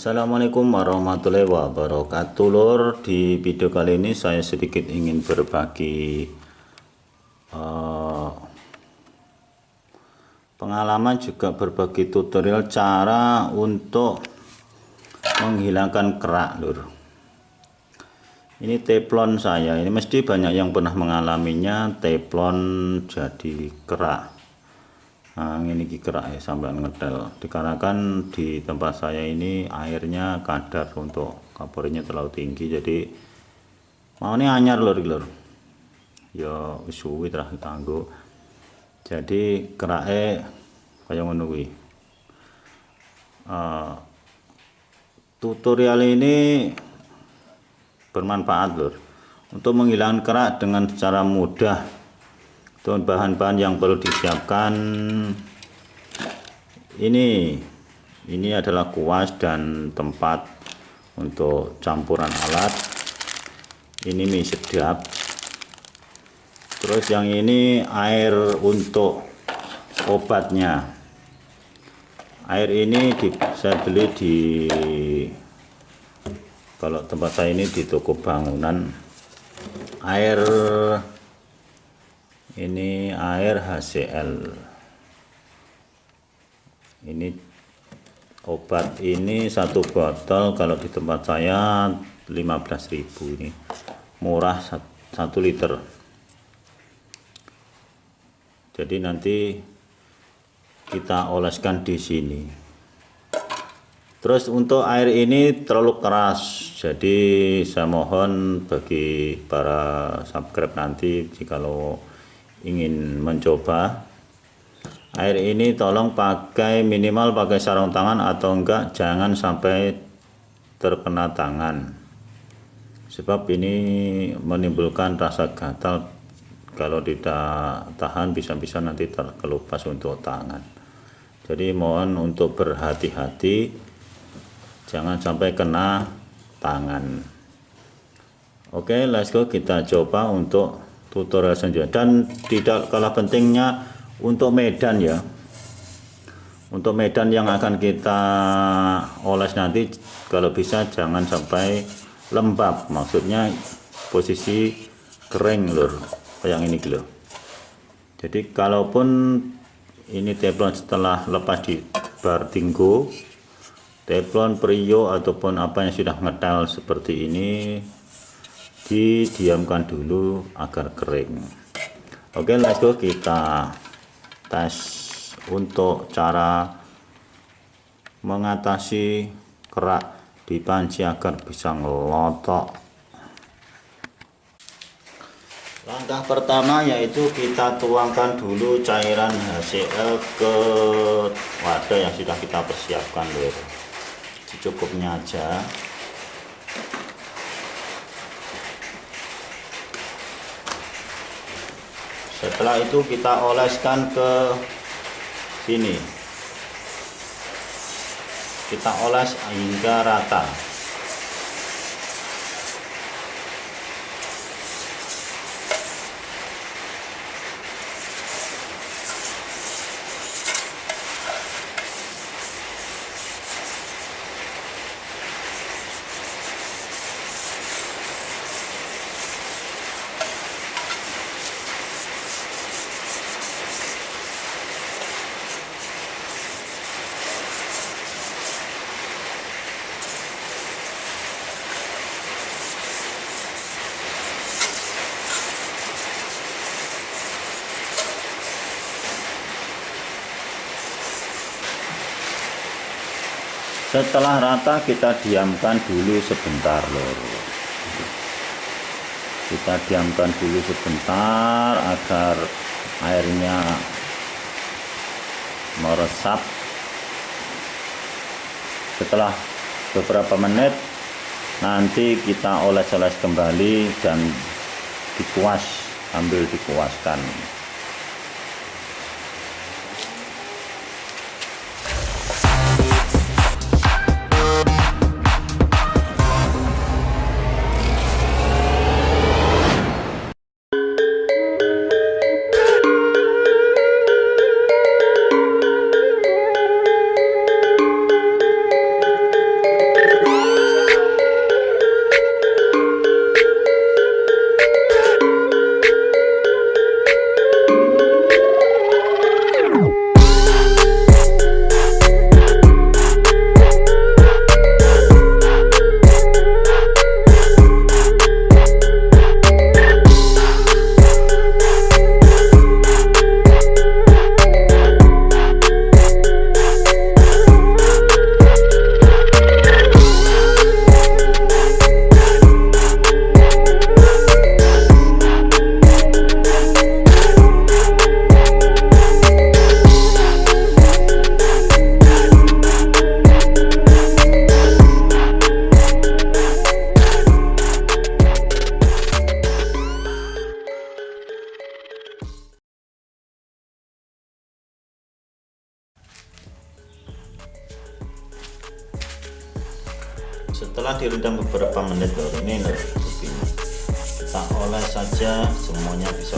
Assalamualaikum warahmatullahi wabarakatuh. Lor di video kali ini saya sedikit ingin berbagi uh, pengalaman juga berbagi tutorial cara untuk menghilangkan kerak lor ini teflon saya. Ini mesti banyak yang pernah mengalaminya. Teflon jadi kerak nah ini kerak ya sampai ngedel dikarenakan di tempat saya ini airnya kadar untuk kapornya terlalu tinggi jadi mau ini anyar lor lor ya suwi terakhir tangguh jadi keraknya kayak menunggu uh, tutorial ini bermanfaat lor untuk menghilangkan kerak dengan secara mudah untuk bahan-bahan yang perlu disiapkan. Ini ini adalah kuas dan tempat untuk campuran alat. Ini mie sedap. Terus yang ini air untuk obatnya. Air ini di, saya beli di kalau tempat saya ini di toko bangunan. Air ini air HCl ini obat ini satu botol kalau di tempat saya 15.000 ini. Murah satu liter. Jadi nanti kita oleskan di sini. Terus untuk air ini terlalu keras jadi saya mohon bagi para subscribe nanti jikalau ingin mencoba. Air ini tolong pakai minimal pakai sarung tangan atau enggak jangan sampai terkena tangan. Sebab ini menimbulkan rasa gatal. Kalau tidak tahan bisa-bisa nanti terkelupas untuk tangan. Jadi mohon untuk berhati-hati jangan sampai kena tangan. Oke let's go. Kita coba untuk tutorial selanjutnya dan tidak kalah pentingnya untuk medan ya. Untuk medan yang akan kita oles nanti kalau bisa jangan sampai lembab. Maksudnya posisi kering lur. Yang ini lho jadi kalaupun ini teflon setelah lepas di bar tinggu teflon prio ataupun apa yang sudah ngetal seperti ini didiamkan dulu agar kering. Oke let's go. Kita tes untuk cara mengatasi kerak di panci agar bisa ngelotok. Langkah pertama yaitu kita tuangkan dulu cairan HCl ke wadah yang sudah kita persiapkan lho secukupnya aja setelah itu kita oleskan ke sini. Kita oles hingga rata setelah rata kita diamkan dulu sebentar lor kita diamkan dulu sebentar agar airnya meresap. Setelah beberapa menit nanti kita oles-oles kembali dan dikuas ambil dikuaskan setelah direndam beberapa menit loh ini loh kita oles saja semuanya bisa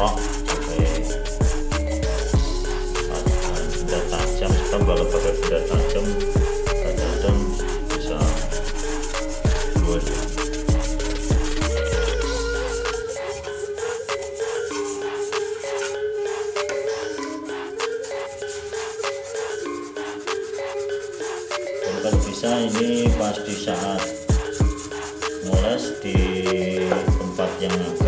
melotok kalau pakai benda tajam kadang-kadang bisa dua kalau bisa ini pas di saat ngoles di tempat yang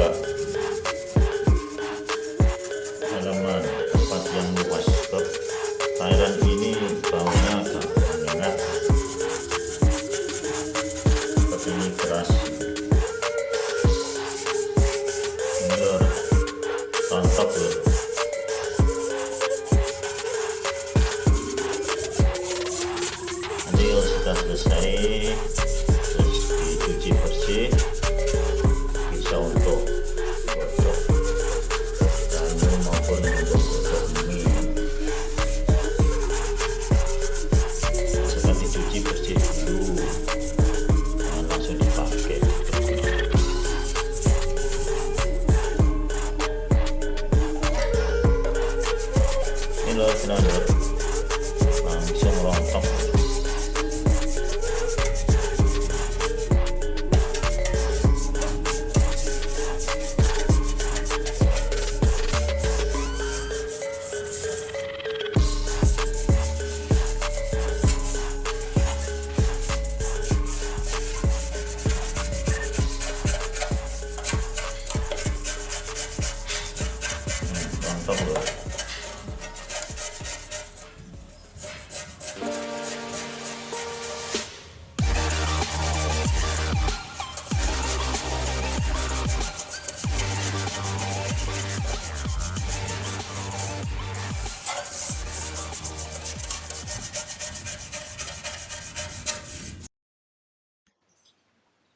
regular cylinder um, somewhere on top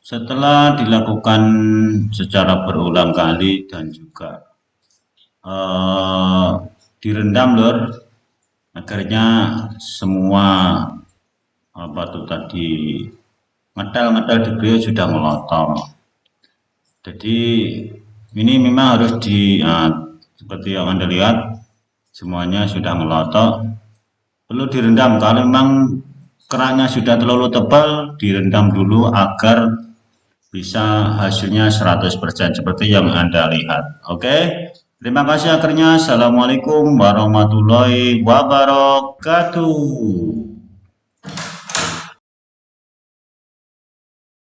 setelah dilakukan secara berulang kali dan juga uh, direndam lor akhirnya semua apa tuh tadi ngedal-ngedal di beliau sudah melotor jadi ini memang harus di uh, seperti yang anda lihat semuanya sudah melotok perlu direndam kalau memang keraknya sudah terlalu tebal direndam dulu agar bisa hasilnya 100% seperti yang Anda lihat. Oke. Terima kasih akhirnya. Assalamualaikum warahmatullahi wabarakatuh.